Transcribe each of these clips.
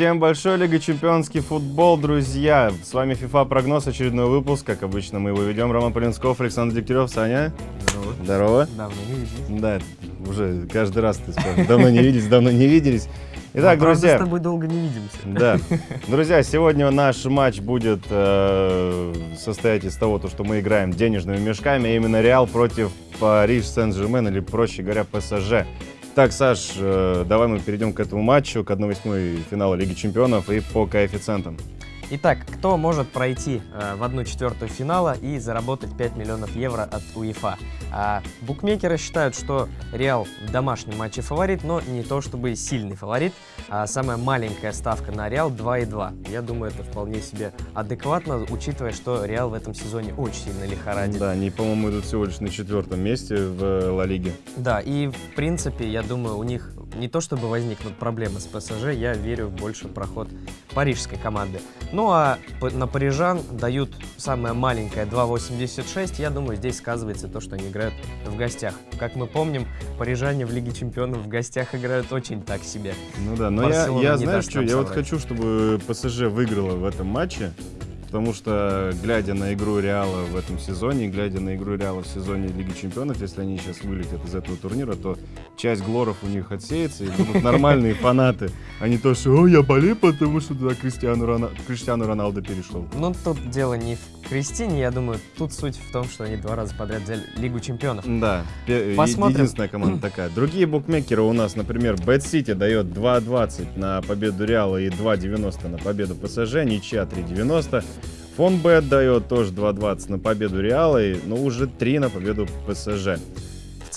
Всем большой Лига Чемпионский футбол, друзья! С вами FIFA Прогноз, очередной выпуск. Как обычно, мы его ведем. Роман Полинсков, Александр Дегтярев, Саня. Здорово. Здорово. Давно не виделись. Да, уже каждый раз ты скажешь. Давно не виделись, давно не виделись. Итак, Ну, правда, друзья. с тобой долго не видимся. Да. Друзья, сегодня наш матч будет э, состоять из того, то, что мы играем денежными мешками, а именно Реал против Париж Сен-Жермен, или, проще говоря, ПСЖ. Так, Саш, э, давай мы перейдем к этому матчу, к 1-8 финала Лиги Чемпионов и по коэффициентам. Итак, кто может пройти э, в одну четвертую финала и заработать 5 миллионов евро от УЕФА? А, букмекеры считают, что Реал в домашнем матче фаворит, но не то чтобы сильный фаворит. А самая маленькая ставка на Реал 2,2. Я думаю, это вполне себе адекватно, учитывая, что Реал в этом сезоне очень сильно лихорадит. Да, они, по-моему, идут всего лишь на четвертом месте в э, Ла Лиге. Да, и в принципе, я думаю, у них не то чтобы возникнут проблемы с ПСЖ, я верю в больше проход парижской команды. Ну а на парижан дают самое маленькое 2.86, я думаю, здесь сказывается то, что они играют в гостях. Как мы помним, парижане в Лиге Чемпионов в гостях играют очень так себе. Ну да, но я, Барселона я знаешь даст что, я вот хочу, чтобы ПСЖ выиграла в этом матче, потому что, глядя на игру Реала в этом сезоне, глядя на игру Реала в сезоне Лиги Чемпионов, если они сейчас вылетят из этого турнира, то часть глоров у них отсеется, и будут нормальные фанаты, а не то, что «О, я болею, потому что туда. Криштиану Роналдо перешел». Но тут дело не в Кристине, я думаю, тут суть в том, что они два раза подряд взяли Лигу Чемпионов. Да, Посмотрим. единственная команда такая. Другие букмекеры у нас, например, Bad City дает 2.20 на победу Реала и 2.90 на победу ПСЖ, ничья 3.90. Фонбет дает тоже 2.20 на победу Реала, и, но уже 3 на победу ПСЖ.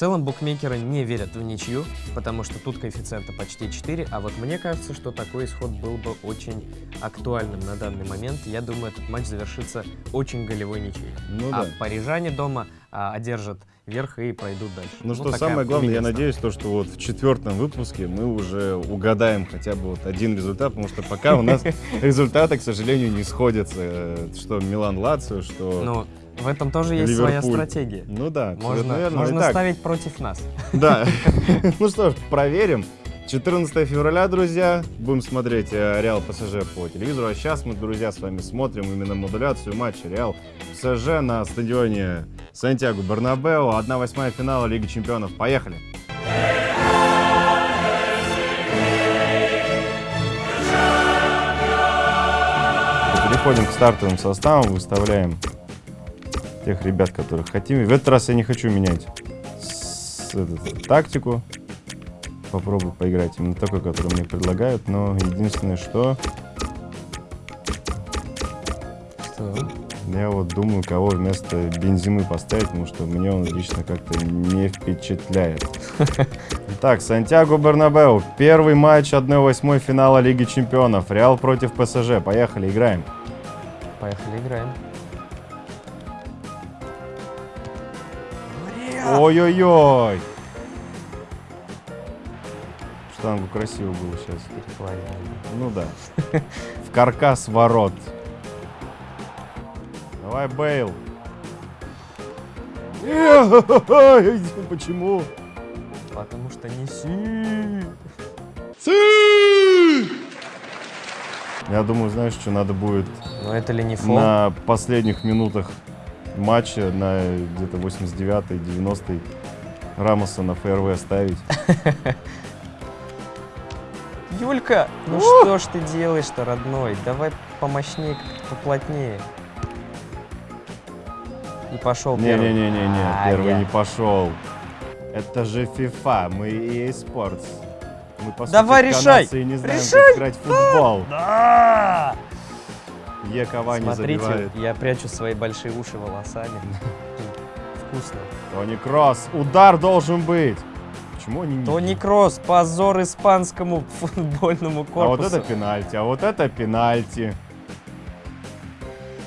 В целом букмекеры не верят в ничью, потому что тут коэффициенты почти 4, а вот мне кажется, что такой исход был бы очень актуальным на данный момент. Я думаю, этот матч завершится очень голевой ничьей. Ну а да. парижане дома а, одержат верх и пройдут дальше. Ну что такая самое главное, я надеюсь, то, что вот в четвертом выпуске мы уже угадаем хотя бы вот один результат, потому что пока у нас результаты, к сожалению, не сходятся. Э, Что Милан Лацио, что... в этом тоже есть своя Ливерпуль. стратегия. Ну да, Можно, верно. можно Итак, ставить против нас. Да. Ну что ж, проверим. 14 февраля, друзья, будем смотреть э, Реал ПСЖ по телевизору. А сейчас мы, друзья, с вами смотрим именно модуляцию матча Реал ПСЖ на стадионе Сантьяго Барнабео. 1-8 финала Лиги Чемпионов. Поехали! Переходим к стартовым составам, выставляем тех ребят, которых хотим. В этот раз я не хочу менять с- этот, тактику. Попробую поиграть именно такой, который мне предлагают. Но единственное, что я вот думаю, кого вместо Бензимы поставить, потому что мне он лично как-то не впечатляет. Так, Сантьяго Бернабеу. Первый матч 1-8 финала Лиги Чемпионов. Реал против ПСЖ. Поехали, играем. Поехали, играем. Ой-ой-ой. Штангу красиво было сейчас. Ну да. В каркас ворот. Давай, Бейл. Почему? Потому что неси. Я думаю, знаешь, что надо будет Но это ли не фол? на последних минутах матча, на где-то 89-й, 90-й, Рамоса на ФРВ ставить. Юлька, ну что ж ты делаешь-то, родной? Давай помощнее, поплотнее. И пошел первый. Не-не-не-не-не, А, первый я. не пошел. Это же FIFA, мы EA Sports. Мы, по Давай, сути, решай! не знаем, Решай! как играть в футбол. Да! Е Кавани Смотрите, забивает. я прячу свои большие уши волосами. Вкусно. Тони Кросс, удар должен быть. Почему они не... Тони Кросс, позор испанскому футбольному А вот корпусу. это пенальти, а вот это пенальти.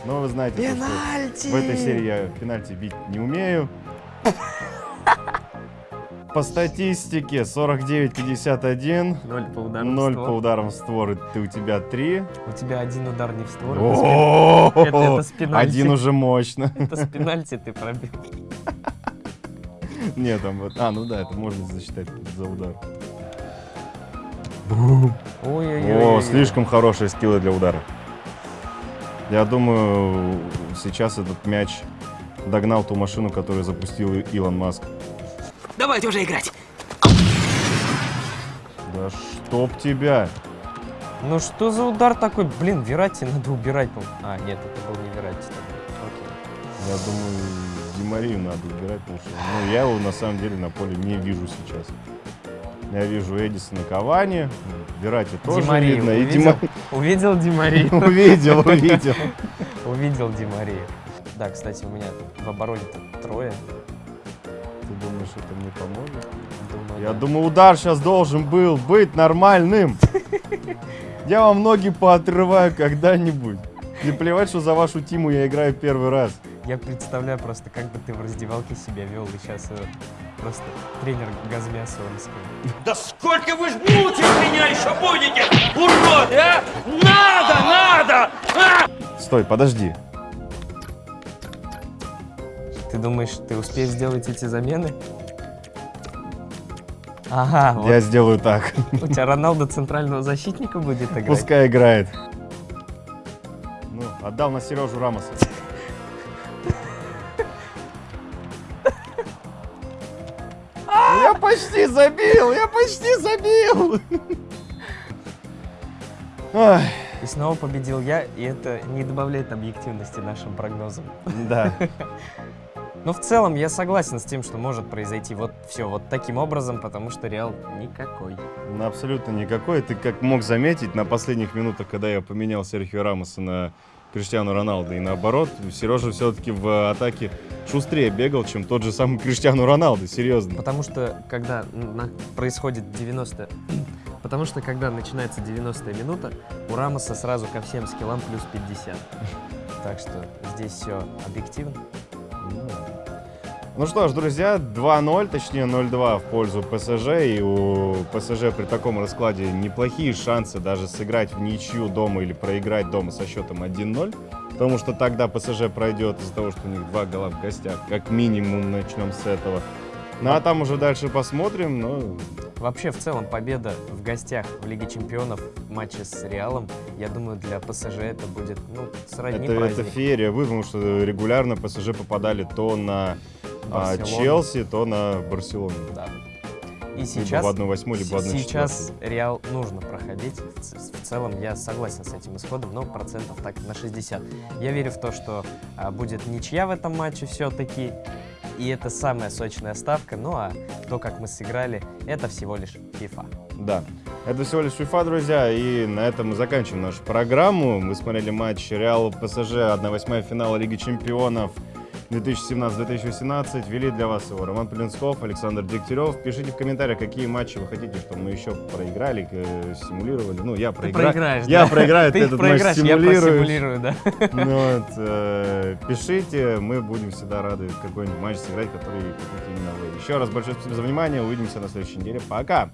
Ну, вы знаете, Пенальти! в этой серии я пенальти бить не умею. По статистике 49-51. 0 по ударам 0 в по ударам в створ, ты у тебя 3. У тебя один удар не в створ, это с пен- это- это с пенальти. Один уже мощно. Это с пенальти ты пробил. Нет, там вот. А, ну да, это можно засчитать за удар. Ой-ой-ой. О, слишком хорошие скиллы для удара. Я думаю, сейчас этот мяч догнал ту машину, которую запустил Илон Маск. Давайте уже играть. Да чтоб тебя! Ну что за удар такой? Блин, Верати надо убирать. по- А, нет, это был не Верати. Окей. Я думаю, Ди Марию надо убирать, потому что ну, я его на самом деле на поле не вижу сейчас. Я вижу Эдисона Кавани, Верати тоже Ди Марию видно. И Ди увидел? Ма- Увидел? Увидел, увидел. Увидел Ди Марию. Да, кстати, у меня в обороне-то трое. Думаешь, это мне поможет? Думаю, Я да. думаю, удар сейчас должен был быть нормальным. Я вам ноги поотрываю когда-нибудь. Не плевать, что за вашу тиму я играю первый раз. Я представляю просто, как бы ты в раздевалке себя вел, и сейчас просто тренер Газмясовский. Да сколько вы ж мучить меня еще будете, урод, а? Надо, надо! А! Стой, подожди. Ты думаешь, ты успеешь сделать эти замены? Ага, вот Я сделаю так. у тебя Роналдо центрального защитника будет играть. Пускай играет. Ну, отдал на Сережу Рамоса. Я почти забил! Я почти забил! И снова победил я, и это не добавляет объективности нашим прогнозам. да. Но в целом я согласен с тем, что может произойти вот все вот таким образом, потому что Реал никакой. Ну, Абсолютно никакой. Ты как мог заметить, на последних минутах, когда я поменял Серхио Рамоса на Криштиану Роналдо и наоборот, Сережа все-таки в атаке шустрее бегал, чем тот же самый Криштиану Роналдо, серьезно. Потому что когда на- происходит 90 Потому что когда начинается 90 минута, у Рамоса сразу ко всем скиллам плюс 50. Так что здесь все объективно. Ну что ж, друзья, 2-0, точнее 0-2 в пользу ПСЖ. И у ПСЖ при таком раскладе неплохие шансы даже сыграть в ничью дома или проиграть дома со счетом 1-0. Потому что тогда ПСЖ пройдет из-за того, что у них два гола в гостях. Как минимум начнем с этого. Ну а там уже дальше посмотрим. Ну, Вообще, в целом, победа в гостях в Лиге Чемпионов в матче с Реалом, я думаю, для ПСЖ это будет, ну, сродни это, это праздник. феерия, вы, потому что регулярно ПСЖ попадали то на а. Челси, то на Барселону. Да. И Либо сейчас, в 1-8, либо в 1 сейчас Реал нужно проходить. В, в целом я согласен с этим исходом, но процентов так на 60. Я верю в то, что а, будет ничья в этом матче все-таки. И это самая сочная ставка. Ну а то, как мы сыграли, это всего лишь FIFA. Да. Это всего лишь FIFA, друзья, и на этом мы заканчиваем нашу программу. Мы смотрели матч Реал ПСЖ 1-8 финала Лиги Чемпионов 2017-2018. Вели для вас его Роман Полинсков, Александр Дегтярев. Пишите в комментариях, какие матчи вы хотите, чтобы мы еще проиграли, э, симулировали. Ну, я Ты проиграю. проиграешь, Я да? проиграю, ты Ты этот матч я просимулирую, да. Ну вот, э, пишите, мы будем всегда рады какой-нибудь матч сыграть, который хотите именно вы. Еще раз большое спасибо за внимание, увидимся на следующей неделе. Пока!